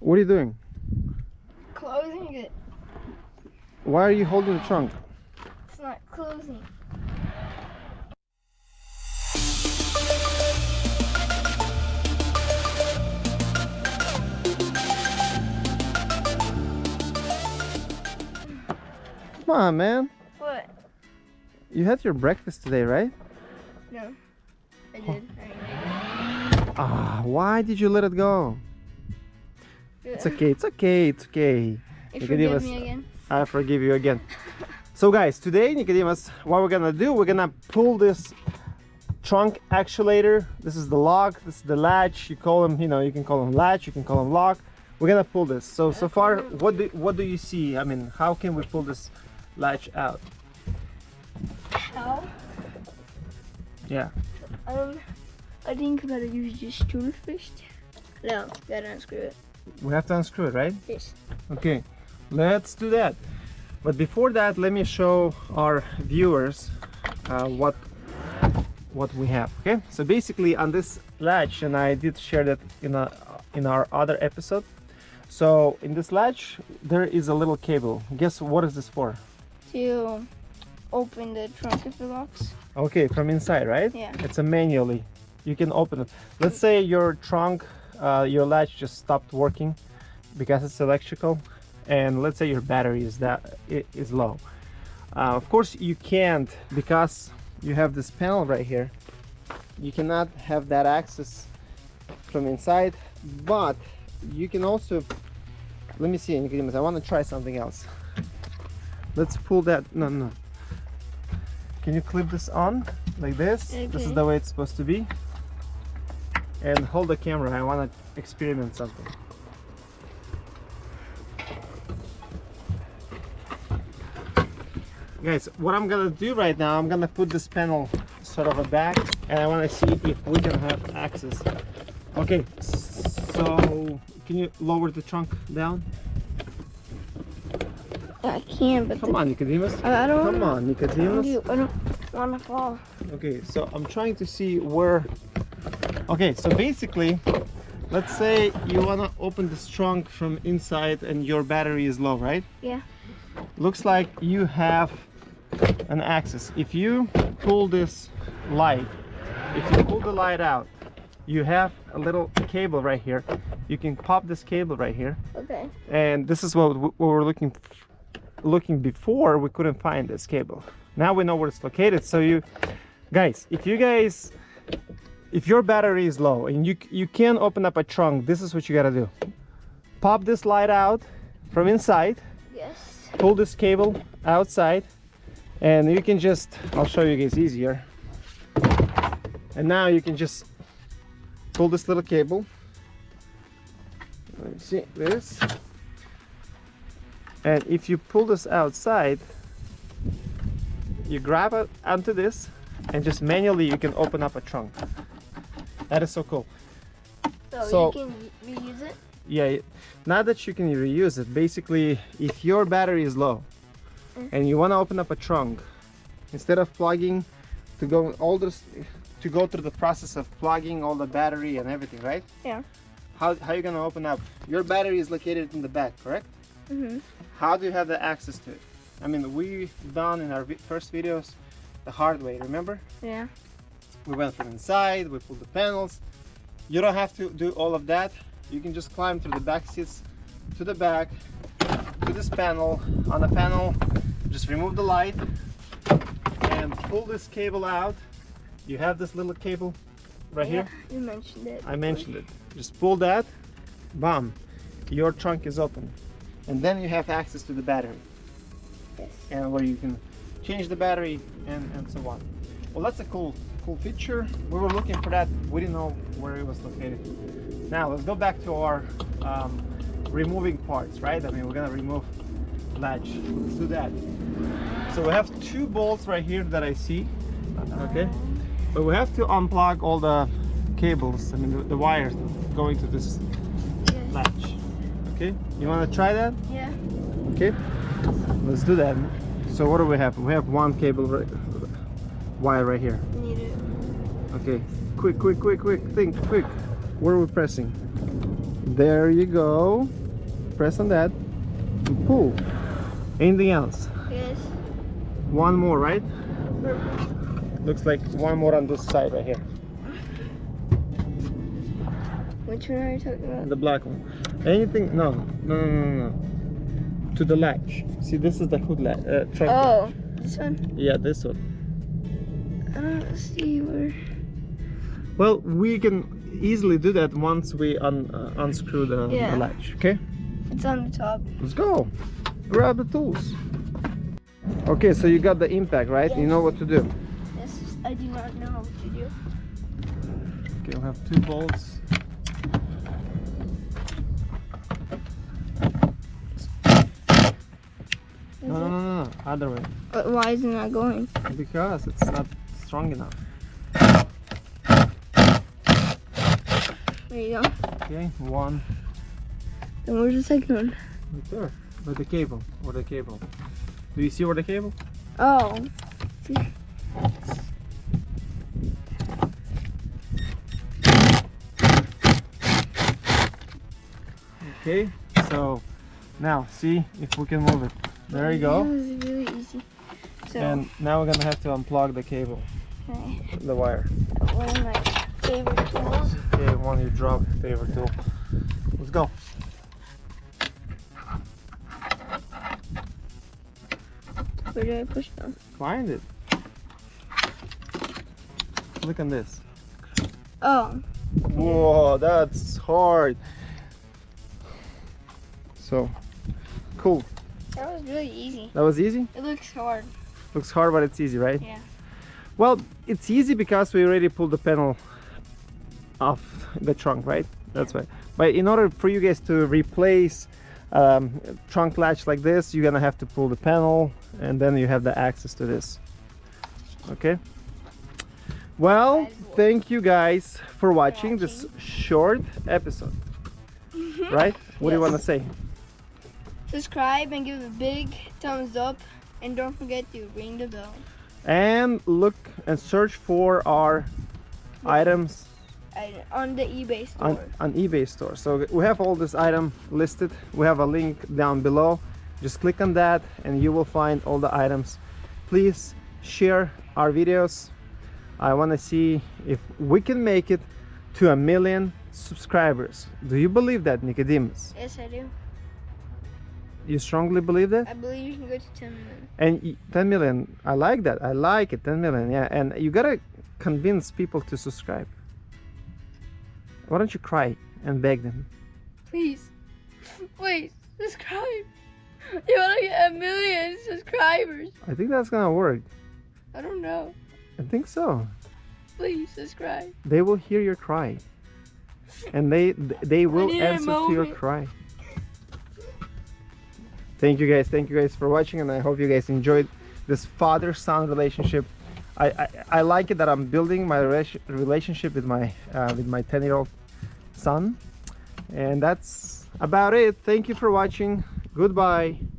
What are you doing? Closing it. Why are you holding the trunk? It's not closing. Come on, man. What? You had your breakfast today, right? No. I did. I didn't. Ah, why did you let it go? It's okay, it's okay, it's okay. You Nicodemus. forgive me again? I forgive you again. So guys, today, Nicodemus, what we're gonna do, we're gonna pull this trunk actuator. This is the lock, this is the latch. You call them, you know, you can call them latch, you can call them lock. We're gonna pull this. So, so far, what do, what do you see? I mean, how can we pull this latch out? How? Yeah. Um, I think we gotta use this tool first. No, gotta unscrew it. We have to unscrew it, right? Yes. Okay, let's do that. But before that, let me show our viewers uh, what what we have. Okay, so basically on this latch, and I did share that in a in our other episode. So in this latch, there is a little cable. Guess what is this for? To open the trunk if it locks. Okay, from inside, right? Yeah. It's a manually. You can open it. Let's say your trunk, uh, your latch just stopped working because it's electrical, and let's say your battery is that is low. Uh, of course, you can't because you have this panel right here. You cannot have that access from inside, but you can also. Let me see. I want to try something else. Let's pull that. No, no. Can you clip this on like this? This is the way it's supposed to be. And hold the camera. I want to experiment something. Guys, what I'm gonna do right now, I'm gonna put this panel sort of a back, and I want to see if we can have access. Okay, so can you lower the trunk down? I can, but Come on, Nicodemus. I, I don't. Come on, Nicodemus. You, I don't want to fall. Okay, so I'm trying to see where. Okay, so basically, let's say you wanna open this trunk from inside and your battery is low, right? Yeah. Looks like you have an access. If you pull this light, if you pull the light out, you have a little cable right here. You can pop this cable right here, Okay. and this is what, we were looking looking before. We couldn't find this cable. Now we know where it's located. So you guys, if you guys if your battery is low and you you can open up a trunk, this is what you gotta do. Pop this light out from inside, Yes. pull this cable outside, and you can just I'll show you guys easier. And now you can just pull this little cable. Let me see this. And if you pull this outside, you grab it onto this and just manually you can open up a trunk. That is so cool. So, So- you can reuse it. Yeah, not that you can reuse it. Basically, if your battery is low Mm. and you want to open up a trunk, instead of plugging to go all this to go through the process of plugging all the battery and everything, right? Yeah. How how you gonna open up? Your battery is located in the back, correct? Mhm. How do you have the access to it? I mean, we've done in our first videos the hard way. Remember? Yeah. We went from inside, we pulled the panels. You don't have to do all of that. You can just climb through the back seats to the back, to this panel. On the panel, just remove the light and pull this cable out. You have this little cable right here. You mentioned it. I mentioned it. Just pull that, bam, your trunk is open. And then you have access to the battery Yes. and where you can change the battery and, and so on. Well, that's a cool, cool feature. We were looking for that. We didn't know where it was located. Now let's go back to our um, removing parts, right? I mean, we're gonna remove latch. Let's do that. So we have two bolts right here that I see. Okay, but we have to unplug all the cables. I mean, the, the wires going to this Yes. latch. Okay, you want to try that? Yeah. Okay, let's do that. So what do we have? We have one cable right, wire right here. It. Okay, quick, quick, quick, quick, think, quick. Where are we pressing? There you go. Press on that. And pull. Anything else? Yes. One more, right? Perfect. Looks like one more on this side right here. Which one are you talking about? The black one. Anything? No, no, no, no, no. To the latch. See, this is the hood latch. Uh, trunk. Oh, this one? Yeah, this one. I don't see where. Well, we can easily do that once we un uh, unscrew the, Yeah. the latch. Okay. It's on the top. Let's go. Grab the tools. Okay, so you got the impact, right? You know what to do. Yes, I do not know what to do. Okay, we'll have two bolts. No, no, no, no, other way. But why is it not going? Because it's not strong enough. There you go. Okay, one Then where's the second one? right there. With the cable, or the cable. Do you see where the cable? Oh. Okay, so now see if we can move it. There you go. Really easy. So, And now we're gonna have to unplug the cable, okay, the wire. One of my favorite tools. Okay, one you drop, favorite tool. Let's go. Where do I push them? Find it. Look on this. Oh, Whoa, that's hard. So, cool. that was really easy. That was easy? It looks hard. Looks hard, but it's easy, right? Yeah. Well, it's easy because we already pulled the panel off the trunk, right? That's why. But in order for you guys to replace um, trunk latch like this, you're gonna have to pull the panel, and then you have the access to this. Okay. Well, thank you guys for watching this short episode. Right? What do you want to say? Subscribe and give a big thumbs up. And don't forget to ring the bell. And look and search for our items on the eBay store. on, on eBay store. So we have all this item listed. We have a link down below. Just click on that and you will find all the items. Please share our videos. I want to see if we can make it to a million subscribers. Do you believe that, Nicodemus? yes, I do. You strongly believe that? I believe you can go to 10 million. And 10 million, I like that. I like it. 10 million, yeah. And you gotta convince people to subscribe. Why don't you cry and beg them? Please, please, subscribe. You want to get a million subscribers? I think that's gonna work. I don't know. I think so. Please subscribe. They will hear your cry, and they they will answer to your cry. Thank you guys. Thank you guys for watching, and I hope you guys enjoyed this father-son relationship. I, I, I like it that I'm building my relationship with my uh, with my 10-year-old son, and that's about it. Thank you for watching. Goodbye.